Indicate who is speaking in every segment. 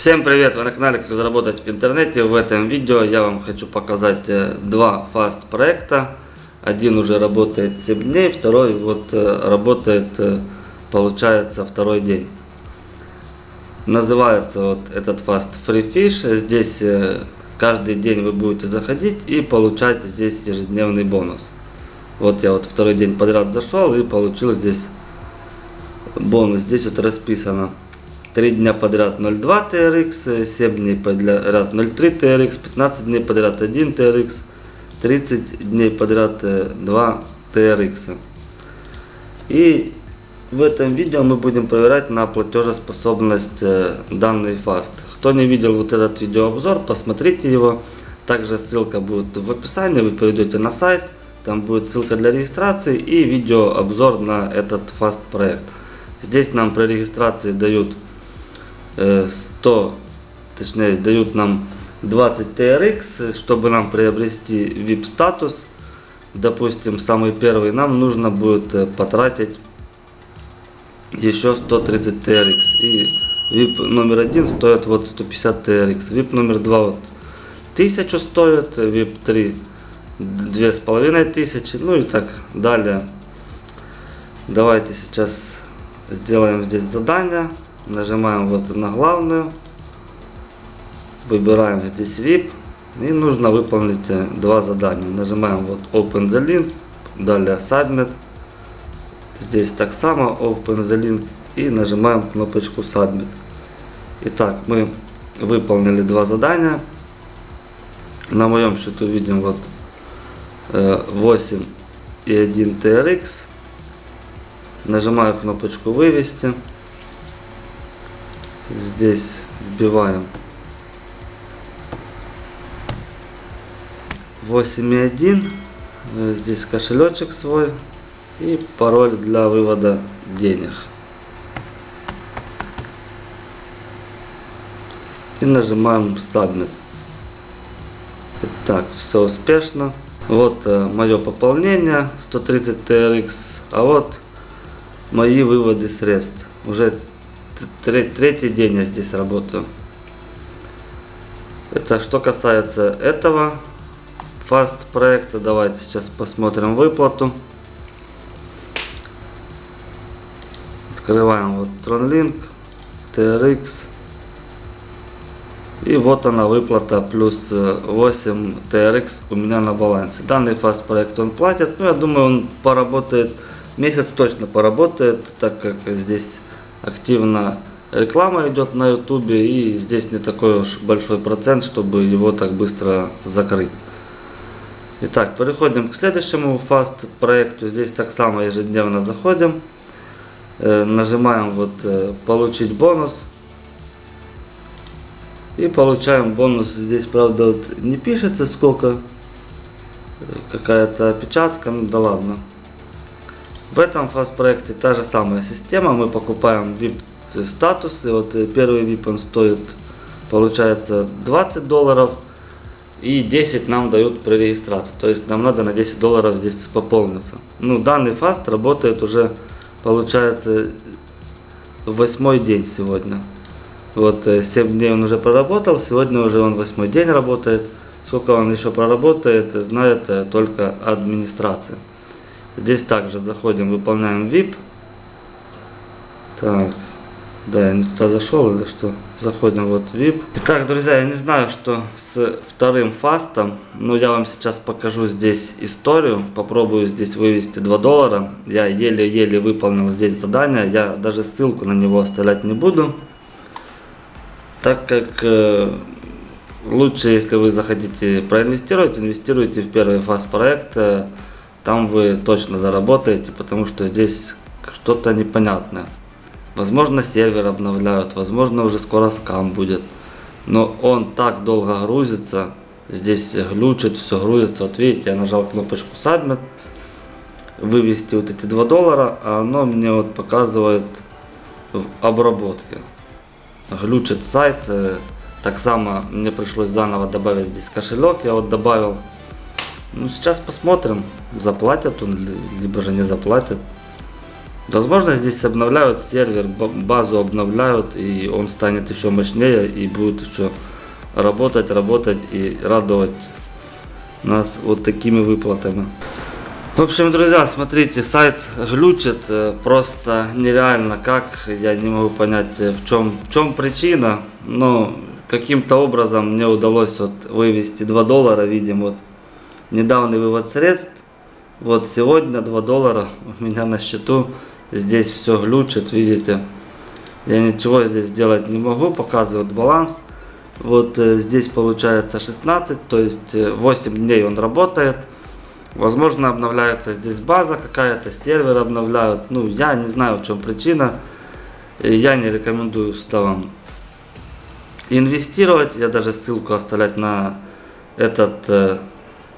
Speaker 1: Всем привет! Вы на канале Как заработать в интернете. В этом видео я вам хочу показать э, два фаст проекта. Один уже работает 7 дней, второй вот э, работает, э, получается, второй день. Называется вот этот фаст Free Fish. Здесь каждый день вы будете заходить и получать здесь ежедневный бонус. Вот я вот второй день подряд зашел и получил здесь бонус. Здесь вот расписано 3 дня подряд 0,2 TRX, 7 дней подряд 0,3 TRX, 15 дней подряд 1 TRX, 30 дней подряд 2 TRX. И в этом видео мы будем проверять на платежеспособность э, данный фаст. Кто не видел вот этот видеообзор, посмотрите его. Также ссылка будет в описании, вы перейдете на сайт, там будет ссылка для регистрации и видеообзор на этот фаст проект. Здесь нам при регистрации дают 100, точнее дают нам 20 TRX, чтобы нам приобрести VIP статус. Допустим, самый первый нам нужно будет э, потратить еще 130 TRX. И VIP номер один стоит вот 150 TRX. VIP номер два вот 1000 стоит, VIP 3 2500, ну и так далее. Давайте сейчас сделаем здесь задание. Нажимаем вот на главную. Выбираем здесь VIP. И нужно выполнить э, два задания. Нажимаем вот Open the Link. Далее Submit. Здесь так само Open the Link. И нажимаем кнопочку Submit. Итак, мы выполнили два задания. На моем счету видим вот 8 э, и 1 TRX. Нажимаю кнопочку вывести. Здесь вбиваем 8.1. Э, здесь кошелечек свой и пароль для вывода денег. И нажимаем Submit. Итак, все успешно. Вот э, мое пополнение 130 TRX, а вот мои выводы средств. Уже третий день я здесь работаю. Это что касается этого фаст проекта. Давайте сейчас посмотрим выплату. Открываем вот TronLink, TRX. И вот она выплата плюс 8 TRX у меня на балансе. Данный фаст проект он платит. Ну, я думаю, он поработает, месяц точно поработает, так как здесь активно реклама идет на ютубе и здесь не такой уж большой процент, чтобы его так быстро закрыть. Итак, переходим к следующему фаст проекту. Здесь так само ежедневно заходим. Э, нажимаем вот э, получить бонус. И получаем бонус. Здесь, правда, вот не пишется сколько. Какая-то опечатка, ну да ладно. В этом фаст проекте та же самая система. Мы покупаем VIP статусы. Вот э, первый VIP он стоит, получается, 20 долларов. И 10 нам дают при регистрации. То есть нам надо на 10 долларов здесь пополниться. Ну, данный фаст работает уже, получается, восьмой день сегодня. Вот 7 э, дней он уже проработал, сегодня уже он восьмой день работает. Сколько он еще проработает, знает э, только администрация. Здесь также заходим, выполняем VIP. Так, да, я не туда зашел или что? Заходим вот VIP. Итак, друзья, я не знаю, что с вторым фастом, но я вам сейчас покажу здесь историю. Попробую здесь вывести 2 доллара. Я еле-еле выполнил здесь задание. Я даже ссылку на него оставлять не буду. Так как э, лучше, если вы захотите проинвестировать, инвестируйте в первый фаст проект. Э, там вы точно заработаете, потому что здесь что-то непонятное. Возможно сервер обновляют, возможно уже скоро скам будет. Но он так долго грузится, здесь глючит, все грузится. Вот видите, я нажал кнопочку Submit, вывести вот эти 2 доллара, а оно мне вот показывает в обработке. Глючит сайт, э, так само мне пришлось заново добавить здесь кошелек, я вот добавил. Ну сейчас посмотрим, заплатят он, либо же не заплатят. Возможно, здесь обновляют сервер, ба- базу обновляют, и он станет еще мощнее и будет еще работать, работать и радовать нас вот такими выплатами. В общем, друзья, смотрите, сайт глючит э, просто нереально как, я не могу понять э, в чем, в чем причина, но каким-то образом мне удалось вот вывести 2 доллара, видим вот недавний вывод средств, вот сегодня 2 доллара у меня на счету, здесь все глючит, видите, я ничего здесь сделать не могу, показывает баланс, вот э, здесь получается 16, то есть э, 8 дней он работает, Возможно, обновляется здесь база какая-то, сервер обновляют. Ну, я не знаю, в чем причина. Я не рекомендую сюда вам инвестировать. Я даже ссылку оставлять на этот э,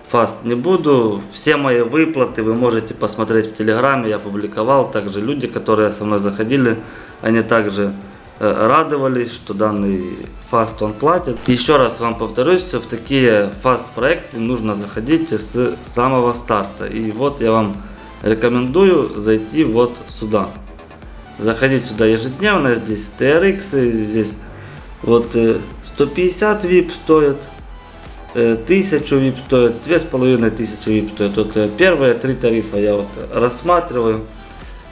Speaker 1: фаст не буду. Все мои выплаты вы можете посмотреть в Телеграме. Я публиковал. Также люди, которые со мной заходили, они также э, радовались, что данный фаст он платит. Еще раз вам повторюсь, в такие фаст проекты нужно заходить с самого старта. И вот я вам рекомендую зайти вот сюда. Заходить сюда ежедневно, здесь TRX, здесь вот э, 150 VIP стоит, э, 1000 VIP стоит, 2500 VIP стоит. Вот первые три тарифа я вот рассматриваю.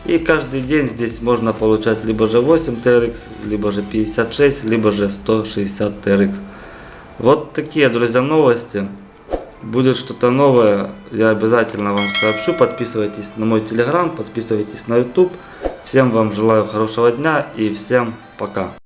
Speaker 1: И каждый день здесь можно получать либо же 8 TRX, либо же 56, либо же 160 TRX. Вот такие, друзья, новости. Будет что-то новое, я обязательно вам сообщу. Подписывайтесь на мой телеграм, подписывайтесь на YouTube. Всем вам желаю хорошего дня и всем пока.